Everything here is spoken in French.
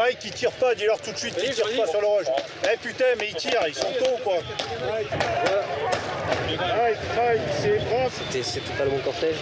Bah, Mike, il tire pas, dis-leur tout de suite qu'il tire pas sur le rush. Eh putain, mais ils tirent, ils sont tôt quoi. Mike, Mike, c'est propre. C'est pas le bon cortège.